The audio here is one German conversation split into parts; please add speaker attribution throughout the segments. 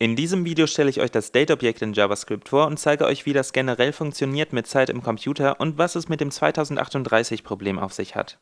Speaker 1: In diesem Video stelle ich euch das Date-Objekt in JavaScript vor und zeige euch, wie das generell funktioniert mit Zeit im Computer und was es mit dem 2038-Problem auf sich hat.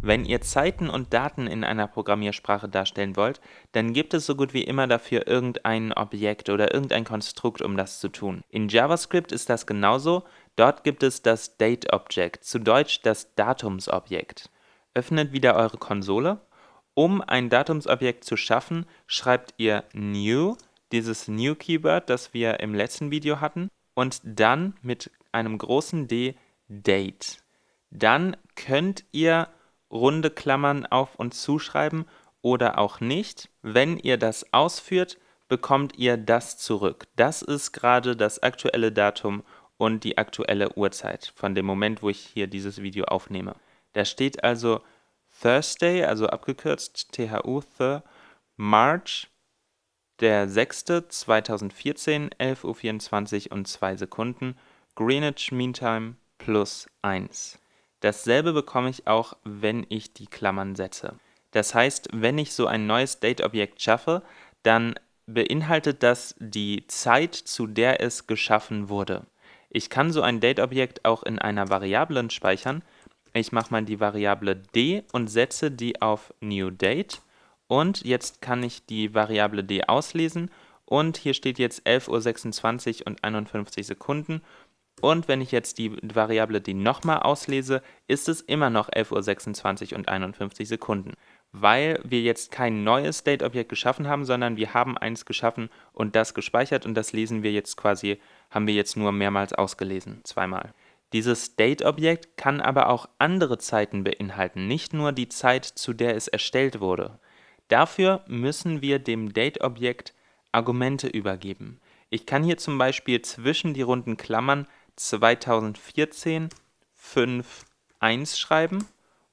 Speaker 1: Wenn ihr Zeiten und Daten in einer Programmiersprache darstellen wollt, dann gibt es so gut wie immer dafür irgendein Objekt oder irgendein Konstrukt, um das zu tun. In JavaScript ist das genauso, dort gibt es das Date-Object, zu Deutsch das Datumsobjekt. Öffnet wieder eure Konsole um ein Datumsobjekt zu schaffen, schreibt ihr new, dieses new Keyword, das wir im letzten Video hatten, und dann mit einem großen D date. Dann könnt ihr runde Klammern auf und zuschreiben oder auch nicht. Wenn ihr das ausführt, bekommt ihr das zurück. Das ist gerade das aktuelle Datum und die aktuelle Uhrzeit von dem Moment, wo ich hier dieses Video aufnehme. Da steht also Thursday, also abgekürzt THU, Thur, March, der 6. 2014, 11.24 Uhr und 2 Sekunden, Greenwich Mean Time plus 1. Dasselbe bekomme ich auch, wenn ich die Klammern setze. Das heißt, wenn ich so ein neues Date-Objekt schaffe, dann beinhaltet das die Zeit, zu der es geschaffen wurde. Ich kann so ein Date-Objekt auch in einer Variablen speichern, ich mache mal die Variable d und setze die auf newDate. Und jetzt kann ich die Variable d auslesen und hier steht jetzt 11.26 Uhr und 51 Sekunden. Und wenn ich jetzt die Variable d nochmal auslese, ist es immer noch 11.26 Uhr und 51 Sekunden, weil wir jetzt kein neues Date-Objekt geschaffen haben, sondern wir haben eins geschaffen und das gespeichert und das lesen wir jetzt quasi, haben wir jetzt nur mehrmals ausgelesen, zweimal. Dieses Date-Objekt kann aber auch andere Zeiten beinhalten, nicht nur die Zeit, zu der es erstellt wurde. Dafür müssen wir dem Date-Objekt Argumente übergeben. Ich kann hier zum Beispiel zwischen die runden Klammern 2014 5 1 schreiben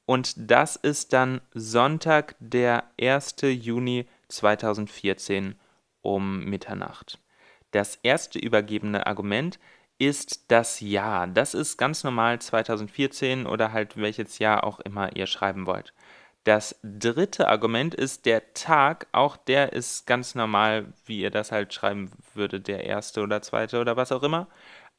Speaker 1: und das ist dann Sonntag, der 1. Juni 2014 um Mitternacht. Das erste übergebene Argument ist das Jahr. Das ist ganz normal 2014 oder halt welches Jahr auch immer ihr schreiben wollt. Das dritte Argument ist der Tag, auch der ist ganz normal, wie ihr das halt schreiben würdet, der erste oder zweite oder was auch immer.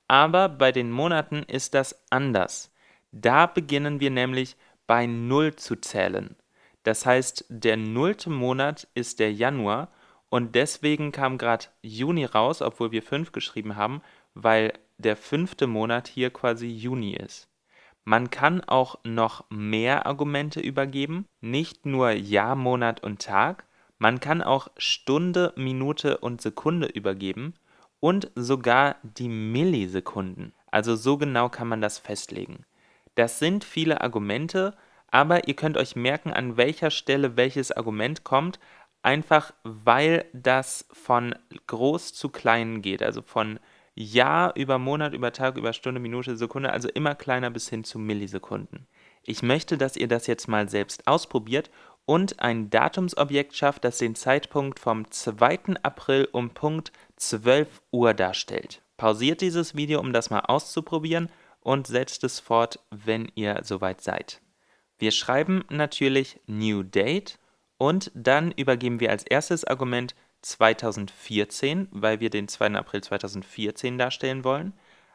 Speaker 1: Aber bei den Monaten ist das anders. Da beginnen wir nämlich bei 0 zu zählen. Das heißt, der nullte Monat ist der Januar und deswegen kam gerade Juni raus, obwohl wir 5 geschrieben haben, weil der fünfte Monat hier quasi Juni ist. Man kann auch noch mehr Argumente übergeben, nicht nur Jahr, Monat und Tag, man kann auch Stunde, Minute und Sekunde übergeben und sogar die Millisekunden. Also so genau kann man das festlegen. Das sind viele Argumente, aber ihr könnt euch merken, an welcher Stelle welches Argument kommt, einfach weil das von groß zu klein geht, also von Jahr über Monat, über Tag, über Stunde, Minute, Sekunde, also immer kleiner bis hin zu Millisekunden. Ich möchte, dass ihr das jetzt mal selbst ausprobiert und ein Datumsobjekt schafft, das den Zeitpunkt vom 2. April um Punkt 12 Uhr darstellt. Pausiert dieses Video, um das mal auszuprobieren und setzt es fort, wenn ihr soweit seid. Wir schreiben natürlich New Date und dann übergeben wir als erstes Argument 2014, weil wir den 2. April 2014 darstellen wollen.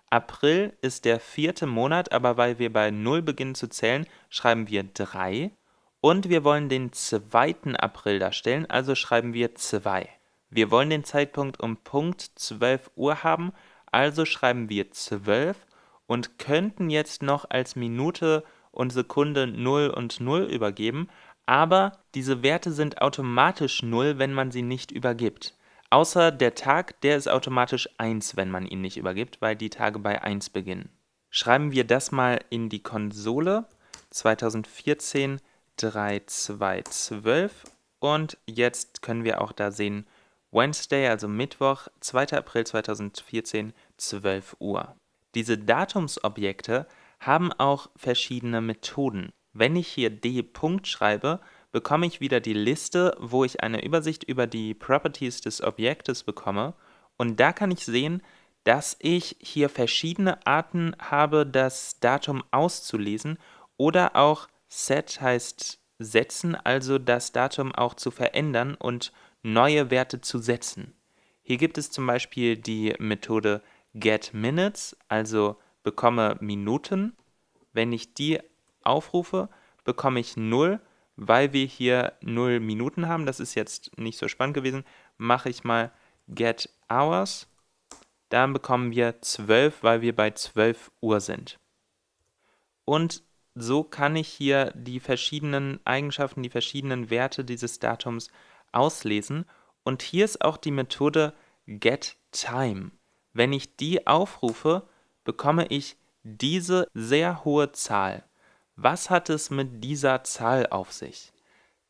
Speaker 1: April ist der vierte Monat, aber weil wir bei 0 beginnen zu zählen, schreiben wir 3. Und wir wollen den 2. April darstellen, also schreiben wir 2. Wir wollen den Zeitpunkt um Punkt 12 Uhr haben, also schreiben wir 12 und könnten jetzt noch als Minute und Sekunde 0 und 0 übergeben, aber diese Werte sind automatisch 0, wenn man sie nicht übergibt. Außer der Tag, der ist automatisch 1, wenn man ihn nicht übergibt, weil die Tage bei 1 beginnen. Schreiben wir das mal in die Konsole. 2014 3212 und jetzt können wir auch da sehen Wednesday, also Mittwoch, 2. April 2014, 12 Uhr. Diese Datumsobjekte haben auch verschiedene Methoden. Wenn ich hier d. schreibe, bekomme ich wieder die Liste, wo ich eine Übersicht über die Properties des Objektes bekomme. Und da kann ich sehen, dass ich hier verschiedene Arten habe, das Datum auszulesen oder auch set heißt setzen, also das Datum auch zu verändern und neue Werte zu setzen. Hier gibt es zum Beispiel die Methode getMinutes, also bekomme Minuten. Wenn ich die aufrufe, bekomme ich 0, weil wir hier 0 Minuten haben. Das ist jetzt nicht so spannend gewesen. Mache ich mal getHours. Dann bekommen wir 12, weil wir bei 12 Uhr sind. Und so kann ich hier die verschiedenen Eigenschaften, die verschiedenen Werte dieses Datums auslesen. Und hier ist auch die Methode getTime. Wenn ich die aufrufe, bekomme ich diese sehr hohe Zahl. Was hat es mit dieser Zahl auf sich?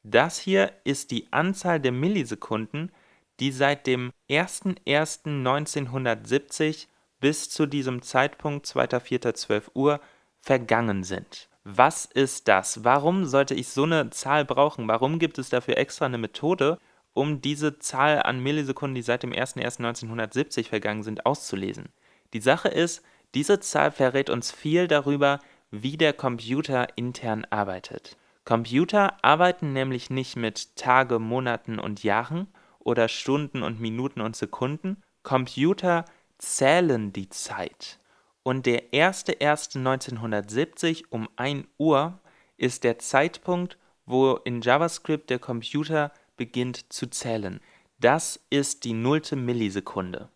Speaker 1: Das hier ist die Anzahl der Millisekunden, die seit dem 01.01.1970 bis zu diesem Zeitpunkt 2.04.12 Uhr vergangen sind. Was ist das? Warum sollte ich so eine Zahl brauchen? Warum gibt es dafür extra eine Methode, um diese Zahl an Millisekunden, die seit dem 01.01.1970 vergangen sind, auszulesen? Die Sache ist, diese Zahl verrät uns viel darüber, wie der Computer intern arbeitet. Computer arbeiten nämlich nicht mit Tage, Monaten und Jahren oder Stunden und Minuten und Sekunden. Computer zählen die Zeit. Und der 1.1.1970 um 1 Uhr ist der Zeitpunkt, wo in JavaScript der Computer beginnt zu zählen. Das ist die nullte Millisekunde.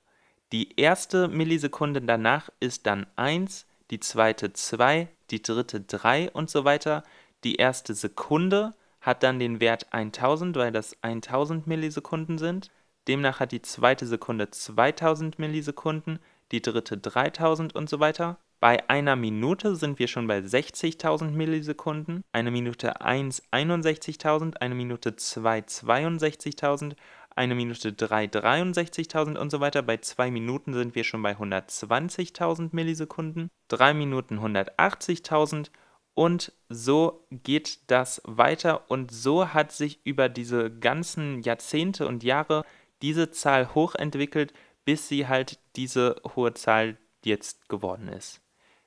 Speaker 1: Die erste Millisekunde danach ist dann 1, die zweite 2, die dritte 3 und so weiter. Die erste Sekunde hat dann den Wert 1000, weil das 1000 Millisekunden sind. Demnach hat die zweite Sekunde 2000 Millisekunden, die dritte 3000 und so weiter. Bei einer Minute sind wir schon bei 60.000 Millisekunden, eine Minute 1 61.000, eine Minute 2 62.000, eine Minute 3 63.000 und so weiter. Bei 2 Minuten sind wir schon bei 120.000 Millisekunden, 3 Minuten 180.000 und so geht das weiter und so hat sich über diese ganzen Jahrzehnte und Jahre diese Zahl hochentwickelt, bis sie halt diese hohe Zahl jetzt geworden ist.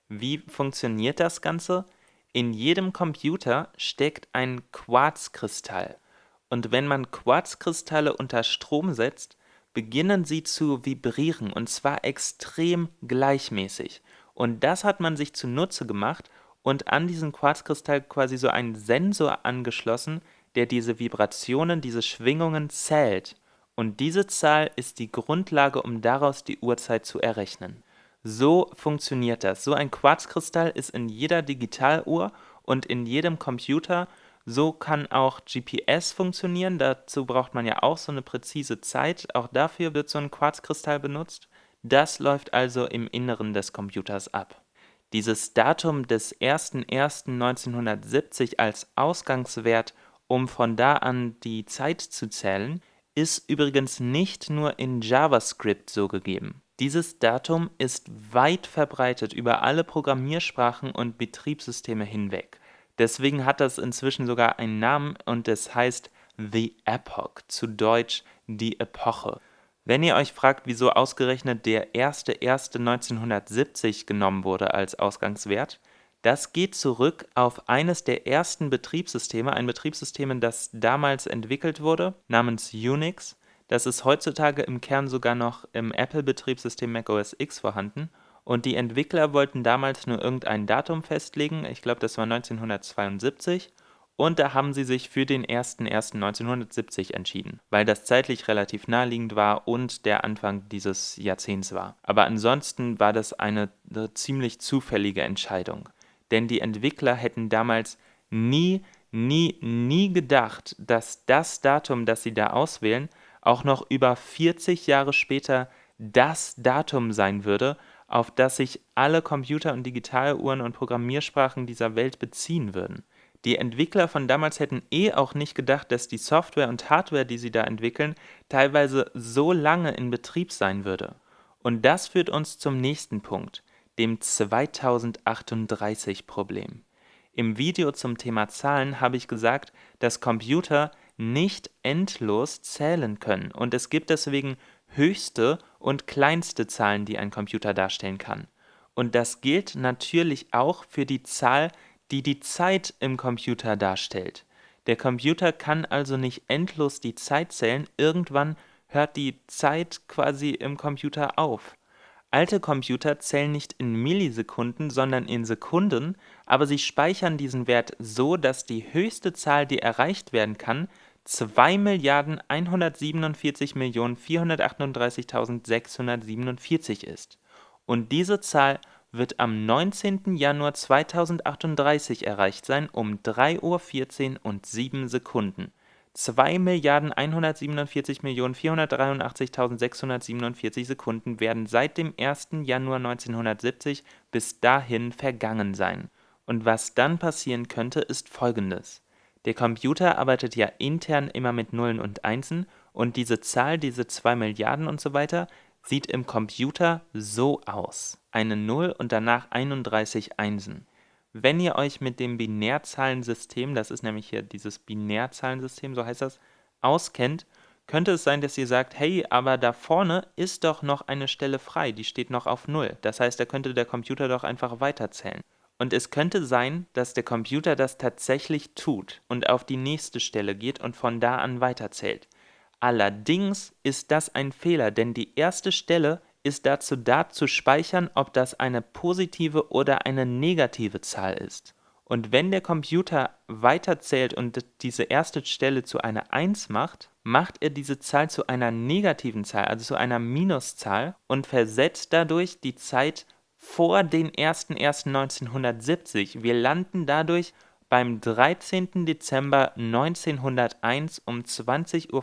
Speaker 1: Wie funktioniert das Ganze? In jedem Computer steckt ein Quarzkristall. Und wenn man Quarzkristalle unter Strom setzt, beginnen sie zu vibrieren und zwar extrem gleichmäßig. Und das hat man sich zunutze gemacht und an diesen Quarzkristall quasi so einen Sensor angeschlossen, der diese Vibrationen, diese Schwingungen zählt. Und diese Zahl ist die Grundlage, um daraus die Uhrzeit zu errechnen. So funktioniert das. So ein Quarzkristall ist in jeder Digitaluhr und in jedem Computer so kann auch GPS funktionieren, dazu braucht man ja auch so eine präzise Zeit, auch dafür wird so ein Quarzkristall benutzt. Das läuft also im Inneren des Computers ab. Dieses Datum des 01.01.1970 als Ausgangswert, um von da an die Zeit zu zählen, ist übrigens nicht nur in JavaScript so gegeben. Dieses Datum ist weit verbreitet über alle Programmiersprachen und Betriebssysteme hinweg. Deswegen hat das inzwischen sogar einen Namen und es heißt The Epoch, zu Deutsch die Epoche. Wenn ihr euch fragt, wieso ausgerechnet der 1.1.1970 genommen wurde als Ausgangswert, das geht zurück auf eines der ersten Betriebssysteme, ein Betriebssystem, das damals entwickelt wurde, namens Unix. Das ist heutzutage im Kern sogar noch im Apple-Betriebssystem macOS X vorhanden und die Entwickler wollten damals nur irgendein Datum festlegen, ich glaube, das war 1972, und da haben sie sich für den 01.01.1970 entschieden, weil das zeitlich relativ naheliegend war und der Anfang dieses Jahrzehnts war. Aber ansonsten war das eine, ziemlich zufällige Entscheidung, denn die Entwickler hätten damals nie, nie, nie gedacht, dass das Datum, das sie da auswählen, auch noch über 40 Jahre später das Datum sein würde, auf das sich alle Computer und Digitaluhren und Programmiersprachen dieser Welt beziehen würden. Die Entwickler von damals hätten eh auch nicht gedacht, dass die Software und Hardware, die sie da entwickeln, teilweise so lange in Betrieb sein würde. Und das führt uns zum nächsten Punkt, dem 2038-Problem. Im Video zum Thema Zahlen habe ich gesagt, dass Computer nicht endlos zählen können und es gibt deswegen höchste und kleinste Zahlen, die ein Computer darstellen kann. Und das gilt natürlich auch für die Zahl, die die Zeit im Computer darstellt. Der Computer kann also nicht endlos die Zeit zählen, irgendwann hört die Zeit quasi im Computer auf. Alte Computer zählen nicht in Millisekunden, sondern in Sekunden, aber sie speichern diesen Wert so, dass die höchste Zahl, die erreicht werden kann, 2.147.438.647 ist. Und diese Zahl wird am 19. Januar 2038 erreicht sein um 3.14 Uhr und 7 Sekunden. 2.147.483.647 Sekunden werden seit dem 1. Januar 1970 bis dahin vergangen sein. Und was dann passieren könnte, ist folgendes. Der Computer arbeitet ja intern immer mit Nullen und Einsen und diese Zahl, diese 2 Milliarden und so weiter, sieht im Computer so aus. Eine 0 und danach 31 Einsen. Wenn ihr euch mit dem Binärzahlensystem, das ist nämlich hier dieses Binärzahlensystem, so heißt das, auskennt, könnte es sein, dass ihr sagt, hey, aber da vorne ist doch noch eine Stelle frei, die steht noch auf 0. Das heißt, da könnte der Computer doch einfach weiterzählen. Und es könnte sein, dass der Computer das tatsächlich tut und auf die nächste Stelle geht und von da an weiterzählt. Allerdings ist das ein Fehler, denn die erste Stelle ist dazu da, zu speichern, ob das eine positive oder eine negative Zahl ist. Und wenn der Computer weiterzählt und diese erste Stelle zu einer 1 macht, macht er diese Zahl zu einer negativen Zahl, also zu einer Minuszahl und versetzt dadurch die Zeit vor den 01.01.1970. Wir landen dadurch beim 13. Dezember 1901 um 20.45 Uhr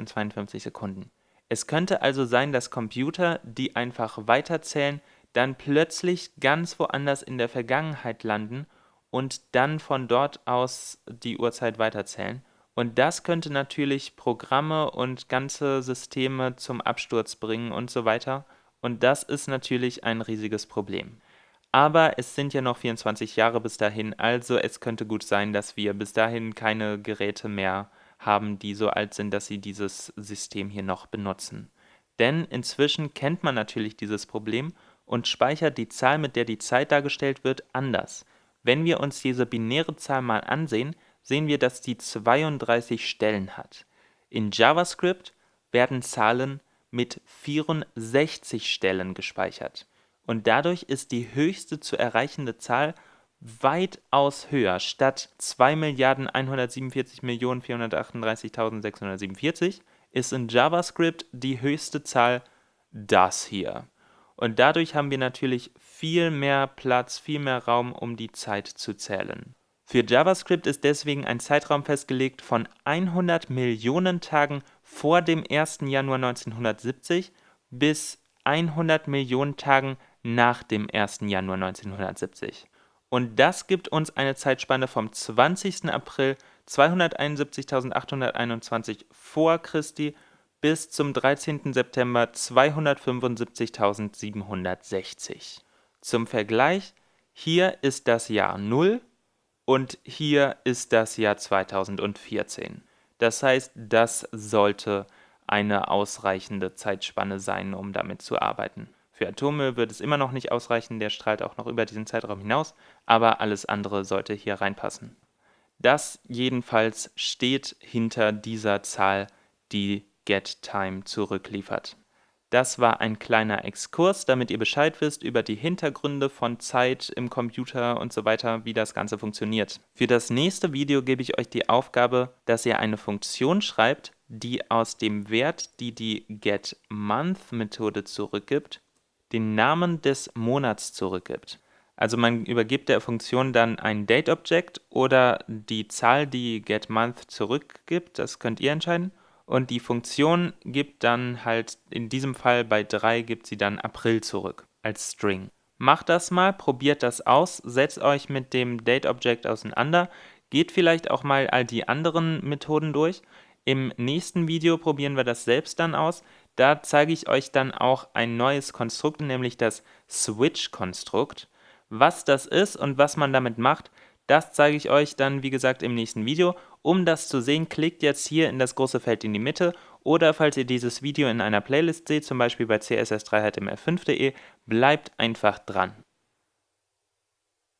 Speaker 1: und 52 Sekunden. Es könnte also sein, dass Computer, die einfach weiterzählen, dann plötzlich ganz woanders in der Vergangenheit landen und dann von dort aus die Uhrzeit weiterzählen. Und das könnte natürlich Programme und ganze Systeme zum Absturz bringen und so weiter. Und das ist natürlich ein riesiges Problem. Aber es sind ja noch 24 Jahre bis dahin, also es könnte gut sein, dass wir bis dahin keine Geräte mehr haben, die so alt sind, dass sie dieses System hier noch benutzen. Denn inzwischen kennt man natürlich dieses Problem und speichert die Zahl, mit der die Zeit dargestellt wird, anders. Wenn wir uns diese binäre Zahl mal ansehen, sehen wir, dass die 32 Stellen hat. In JavaScript werden Zahlen mit 64 Stellen gespeichert und dadurch ist die höchste zu erreichende Zahl weitaus höher. Statt 2.147.438.647 ist in JavaScript die höchste Zahl das hier. Und dadurch haben wir natürlich viel mehr Platz, viel mehr Raum, um die Zeit zu zählen. Für JavaScript ist deswegen ein Zeitraum festgelegt von 100 Millionen Tagen vor dem 1. Januar 1970 bis 100 Millionen Tagen nach dem 1. Januar 1970. Und das gibt uns eine Zeitspanne vom 20. April 271.821 vor Christi bis zum 13. September 275.760. Zum Vergleich, hier ist das Jahr 0 und hier ist das Jahr 2014. Das heißt, das sollte eine ausreichende Zeitspanne sein, um damit zu arbeiten. Für Atome wird es immer noch nicht ausreichen, der strahlt auch noch über diesen Zeitraum hinaus, aber alles andere sollte hier reinpassen. Das jedenfalls steht hinter dieser Zahl, die GetTime zurückliefert. Das war ein kleiner Exkurs, damit ihr Bescheid wisst über die Hintergründe von Zeit im Computer und so weiter, wie das Ganze funktioniert. Für das nächste Video gebe ich euch die Aufgabe, dass ihr eine Funktion schreibt, die aus dem Wert, die die GetMonth-Methode zurückgibt, den Namen des Monats zurückgibt. Also man übergibt der Funktion dann ein Date-Object oder die Zahl, die getMonth zurückgibt, das könnt ihr entscheiden. Und die Funktion gibt dann halt, in diesem Fall bei 3 gibt sie dann April zurück als String. Macht das mal, probiert das aus, setzt euch mit dem Date-Object auseinander, geht vielleicht auch mal all die anderen Methoden durch. Im nächsten Video probieren wir das selbst dann aus. Da zeige ich euch dann auch ein neues Konstrukt, nämlich das Switch-Konstrukt. Was das ist und was man damit macht, das zeige ich euch dann, wie gesagt, im nächsten Video. Um das zu sehen, klickt jetzt hier in das große Feld in die Mitte oder falls ihr dieses Video in einer Playlist seht, zum Beispiel bei css3html5.de, bleibt einfach dran.